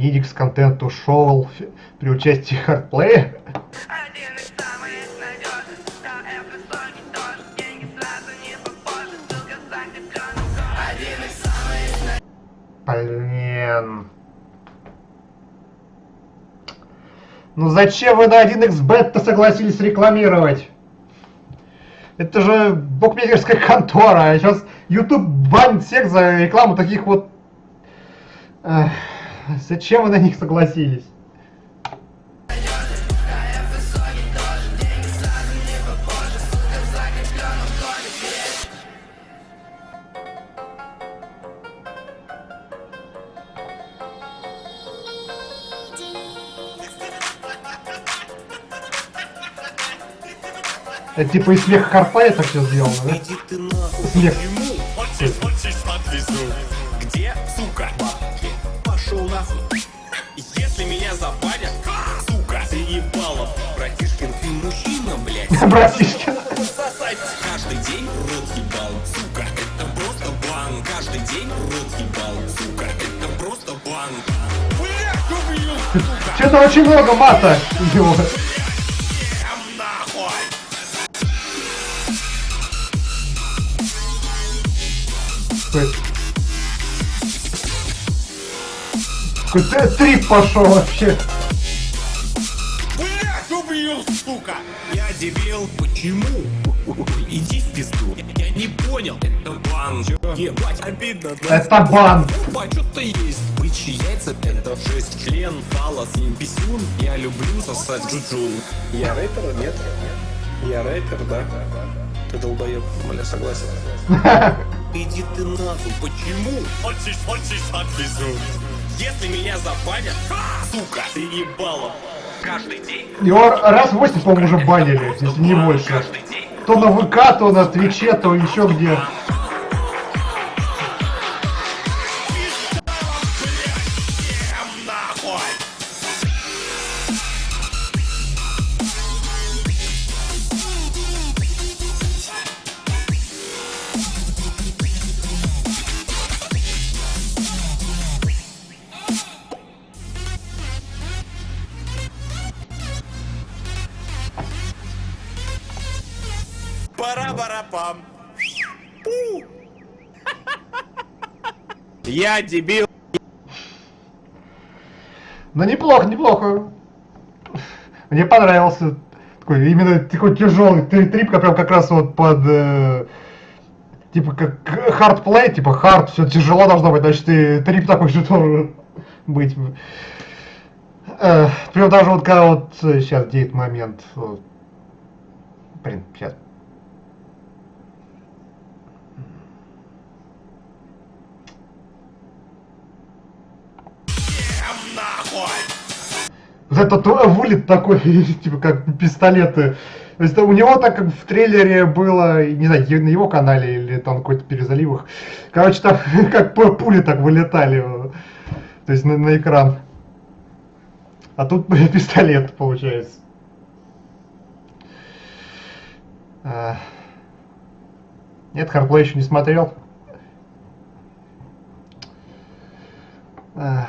Мидикс контенту шоу при участии хардплея. Один из самых надежных, да, это высокий тоже, деньги сразу не попозже, ссылка закреплена в ком. Один из самых Блин. Ну зачем вы на 1xbet-то согласились рекламировать? Это же букмекерская контора, а сейчас YouTube банит всех за рекламу таких вот... Эх, зачем вы на них согласились? Это типа из смеха Карпая так все сделано, да? Смех. Где, сука? Нахуй. Если меня забанят, сука, ты ебало. Братишкин, ты мужчина, блядь. Братишкин. Каждый день рот ебал, сука, это просто бан. Каждый день рот ебал, сука, это просто бан. Блядь, убью, сука, Что-то очень много мата. Его. всем нахуй. Какой-то трип пошел вообще. Блять, убью, сука! Я дебил, почему? Иди в пизду. Я, я не понял. Это бан. Чё? Ебать, обидно. да? Это бан. Опа, что-то есть. Бычьи яйца, это жесть. Член, фалос, писюн. Я люблю сосать джуджун. Я рэпер, нет? Я рэпер, да? Ты долбоеб, бля, согласен. Иди ты нахуй, почему? Хочешь, хочешь, отвезу. Если меня забанят, сука, ты ебало. Каждый день, Его раз в 8, по-моему, уже банили, если не больше. То на ВК, то на Твиче, то еще где. Пара-пара-пам. Пу. Я дебил. Ну неплохо, неплохо. Мне понравился такой именно такой тяжелый трип, прям как раз вот под э, типа как хардплей, типа хард, все тяжело должно быть, значит и трип такой же должен быть. Э, прям даже вот когда вот сейчас где этот момент. вот. Блин, сейчас. Вот этот э, вылет такой, типа как пистолеты. То есть у него так как в трейлере было, не знаю, на его канале или там какой-то перезаливах. Короче, там как пу- пули так вылетали. э, То есть на, на экран. А тут пистолет получается. А. Нет, Хардплей еще не смотрел. Ах.